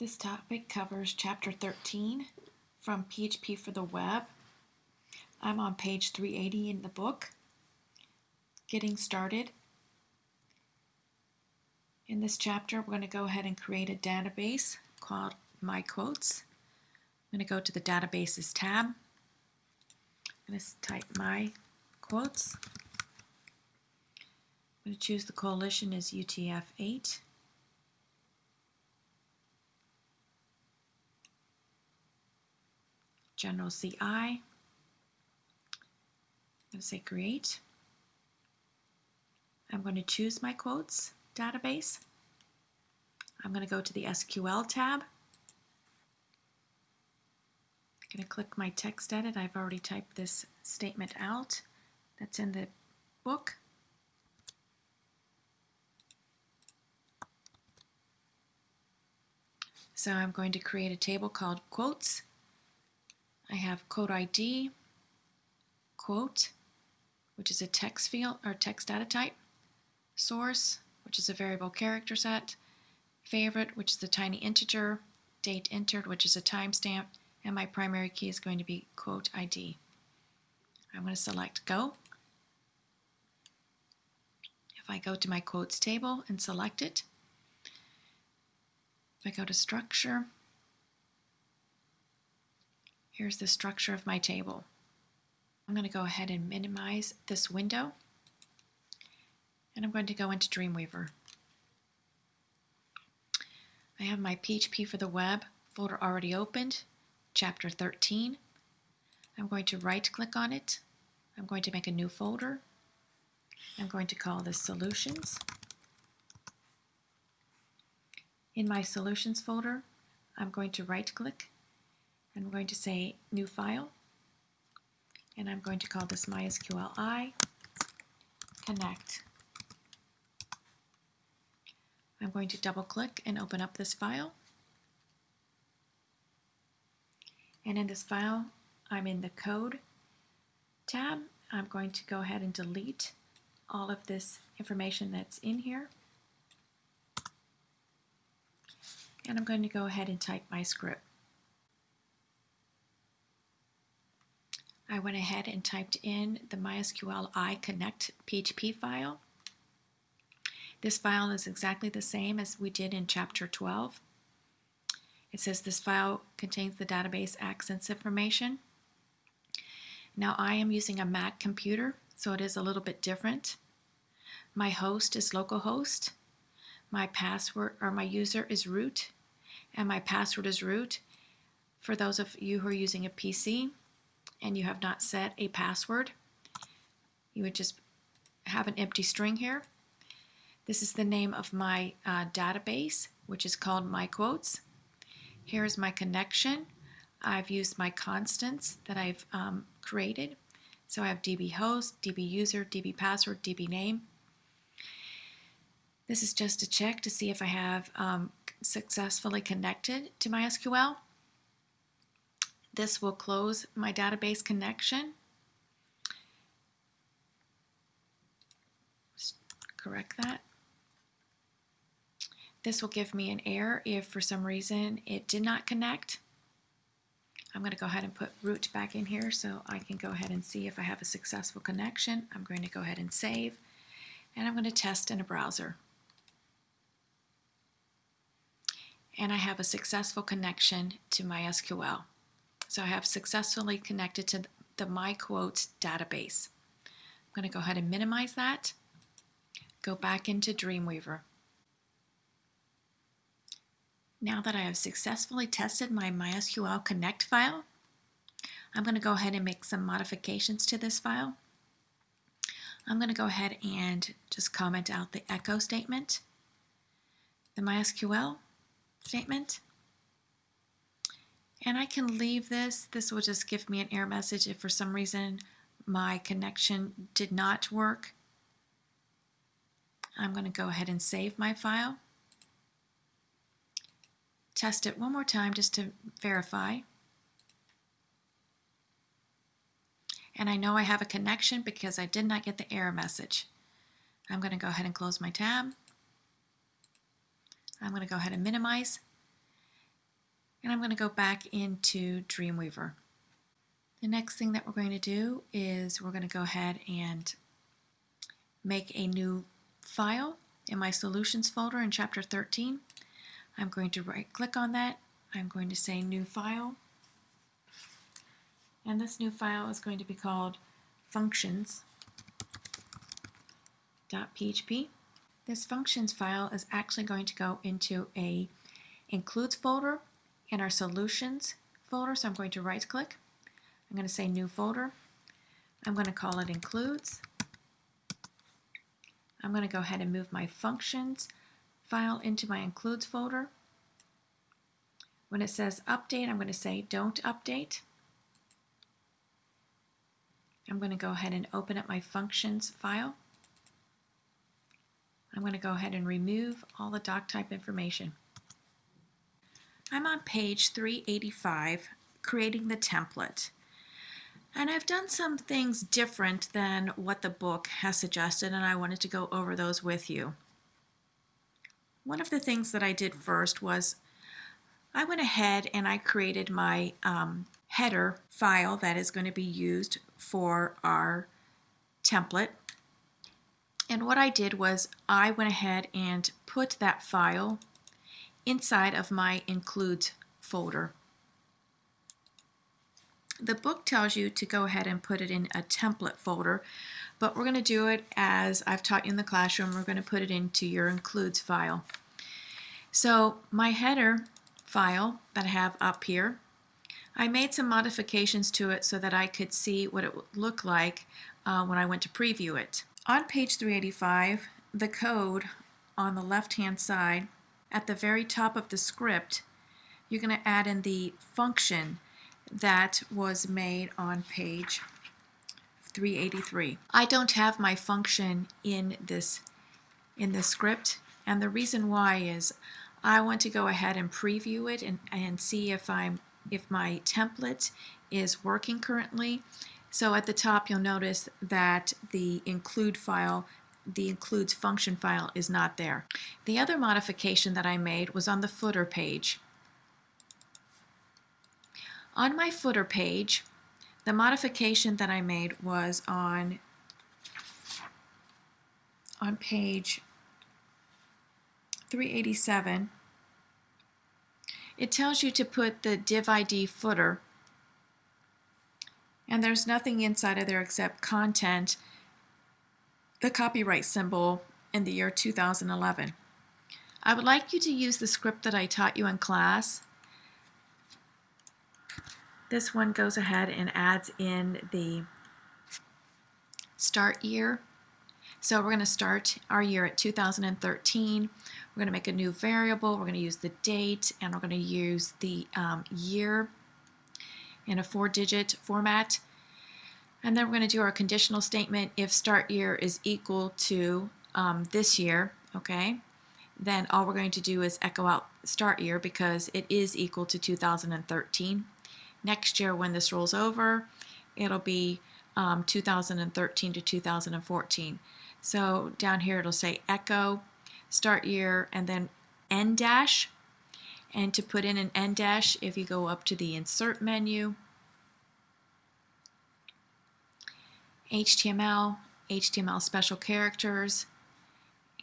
This topic covers Chapter 13 from PHP for the Web. I'm on page 380 in the book. Getting started. In this chapter, we're going to go ahead and create a database called My Quotes. I'm going to go to the Databases tab. I'm going to type My Quotes. I'm going to choose the collation as UTF-8. General CI. I'm going to say create. I'm going to choose my quotes database. I'm going to go to the SQL tab. I'm going to click my text edit. I've already typed this statement out that's in the book. So I'm going to create a table called quotes. I have quote ID, quote, which is a text field or text data type, source, which is a variable character set, favorite, which is a tiny integer, date entered, which is a timestamp, and my primary key is going to be quote ID. I'm going to select go. If I go to my quotes table and select it, if I go to structure, Here's the structure of my table. I'm going to go ahead and minimize this window. And I'm going to go into Dreamweaver. I have my PHP for the web folder already opened, chapter 13. I'm going to right click on it. I'm going to make a new folder. I'm going to call this solutions. In my solutions folder, I'm going to right click I'm going to say new file, and I'm going to call this MySQLi connect. I'm going to double click and open up this file. And in this file, I'm in the code tab. I'm going to go ahead and delete all of this information that's in here. And I'm going to go ahead and type my script. I went ahead and typed in the MySQL I connect PHP file. This file is exactly the same as we did in chapter 12. It says this file contains the database access information. Now I am using a Mac computer, so it is a little bit different. My host is localhost. My password or my user is root, and my password is root. For those of you who are using a PC, and you have not set a password, you would just have an empty string here. This is the name of my uh, database, which is called My Quotes. Here's my connection. I've used my constants that I've um, created. So I have db host, db user, db password, db name. This is just to check to see if I have um, successfully connected to MySQL. This will close my database connection. correct that. This will give me an error if for some reason it did not connect. I'm going to go ahead and put root back in here so I can go ahead and see if I have a successful connection. I'm going to go ahead and save and I'm going to test in a browser. And I have a successful connection to my MySQL. So I have successfully connected to the MyQuotes database. I'm going to go ahead and minimize that, go back into Dreamweaver. Now that I have successfully tested my MySQL Connect file, I'm going to go ahead and make some modifications to this file. I'm going to go ahead and just comment out the echo statement, the MySQL statement, and I can leave this. This will just give me an error message if for some reason my connection did not work. I'm going to go ahead and save my file. Test it one more time just to verify. And I know I have a connection because I did not get the error message. I'm going to go ahead and close my tab. I'm going to go ahead and minimize And I'm going to go back into Dreamweaver. The next thing that we're going to do is we're going to go ahead and make a new file in my solutions folder in chapter 13. I'm going to right click on that. I'm going to say new file. And this new file is going to be called functions.php. This functions file is actually going to go into a includes folder in our solutions folder. So I'm going to right click. I'm going to say new folder. I'm going to call it includes. I'm going to go ahead and move my functions file into my includes folder. When it says update, I'm going to say don't update. I'm going to go ahead and open up my functions file. I'm going to go ahead and remove all the doc type information. I'm on page 385, creating the template. And I've done some things different than what the book has suggested, and I wanted to go over those with you. One of the things that I did first was I went ahead and I created my um, header file that is going to be used for our template. And what I did was I went ahead and put that file inside of my includes folder. The book tells you to go ahead and put it in a template folder, but we're going to do it as I've taught you in the classroom. We're going to put it into your includes file. So my header file that I have up here, I made some modifications to it so that I could see what it would look like uh, when I went to preview it. On page 385, the code on the left hand side, at the very top of the script, you're going to add in the function that was made on page 383. I don't have my function in this in the script and the reason why is I want to go ahead and preview it and, and see if I'm if my template is working currently. So at the top you'll notice that the include file the includes function file is not there. The other modification that I made was on the footer page. On my footer page, the modification that I made was on, on page 387. It tells you to put the div ID footer and there's nothing inside of there except content, the copyright symbol in the year 2011. I would like you to use the script that I taught you in class this one goes ahead and adds in the start year. So we're going to start our year at 2013. We're going to make a new variable. We're going to use the date and we're going to use the um, year in a four-digit format. And then we're going to do our conditional statement if start year is equal to um, this year, okay? Then all we're going to do is echo out start year because it is equal to 2013. Next year when this rolls over, it'll be um, 2013 to 2014. So down here it'll say echo, start year, and then en dash. And to put in an en dash, if you go up to the insert menu, HTML, HTML special characters,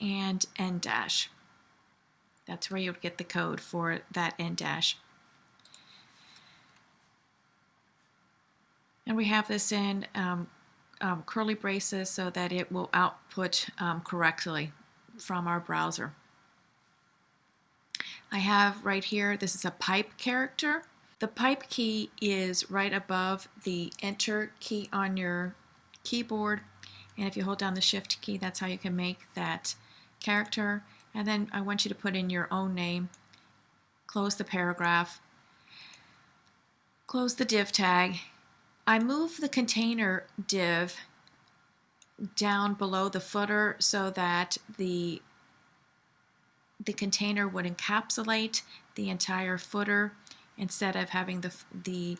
and en dash. That's where you'll get the code for that en dash. And we have this in um, um, curly braces so that it will output um, correctly from our browser. I have right here, this is a pipe character. The pipe key is right above the enter key on your keyboard. And if you hold down the shift key, that's how you can make that character. And then I want you to put in your own name, close the paragraph, close the div tag, I move the container div down below the footer so that the the container would encapsulate the entire footer instead of having the, the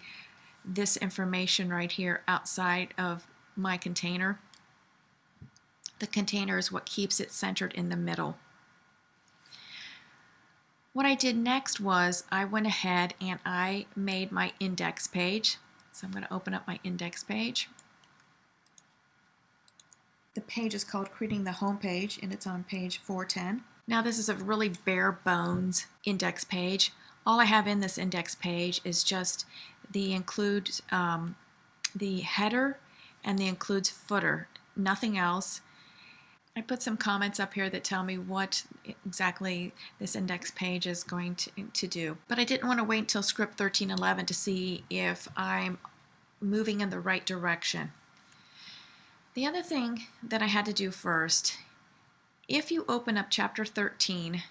this information right here outside of my container. The container is what keeps it centered in the middle. What I did next was I went ahead and I made my index page. So I'm going to open up my index page. The page is called Creating the Home Page and it's on page 410. Now this is a really bare bones index page. All I have in this index page is just the include um, the header and the includes footer, nothing else. I put some comments up here that tell me what exactly this index page is going to, to do. But I didn't want to wait until script 1311 to see if I'm moving in the right direction. The other thing that I had to do first, if you open up chapter 13,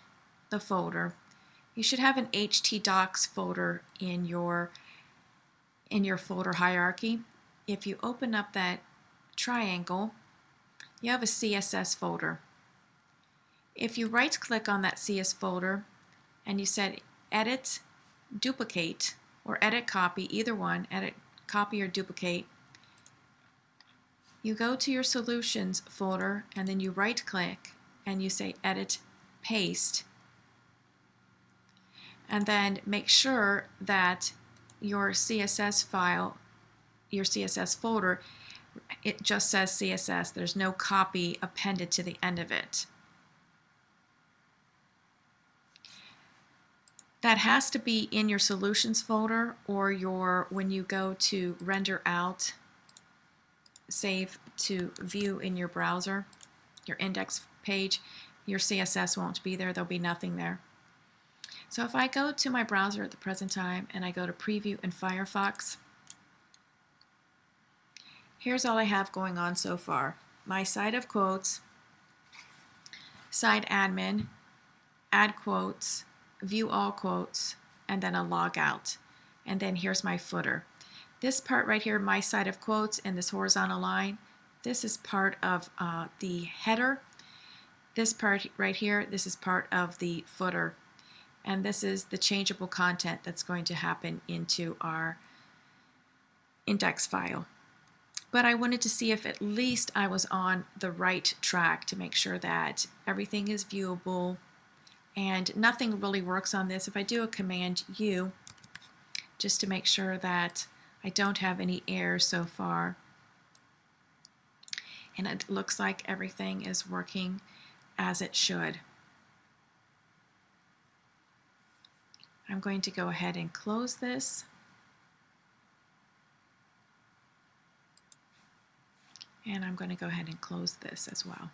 the folder, you should have an htdocs folder in your in your folder hierarchy. If you open up that triangle, you have a CSS folder. If you right click on that CS folder and you said edit, duplicate, or edit copy, either one, edit copy or duplicate, you go to your solutions folder and then you right click and you say edit paste and then make sure that your CSS file, your CSS folder it just says CSS. There's no copy appended to the end of it. That has to be in your solutions folder or your when you go to render out, save to view in your browser, your index page, your CSS won't be there. There'll be nothing there. So if I go to my browser at the present time and I go to preview in Firefox, here's all I have going on so far. My site of quotes, site admin, add quotes, view all quotes, and then a logout. And then here's my footer. This part right here, my site of quotes and this horizontal line, this is part of uh, the header. This part right here, this is part of the footer. And this is the changeable content that's going to happen into our index file but I wanted to see if at least I was on the right track to make sure that everything is viewable and nothing really works on this. If I do a command U, just to make sure that I don't have any errors so far, and it looks like everything is working as it should. I'm going to go ahead and close this. And I'm going to go ahead and close this as well.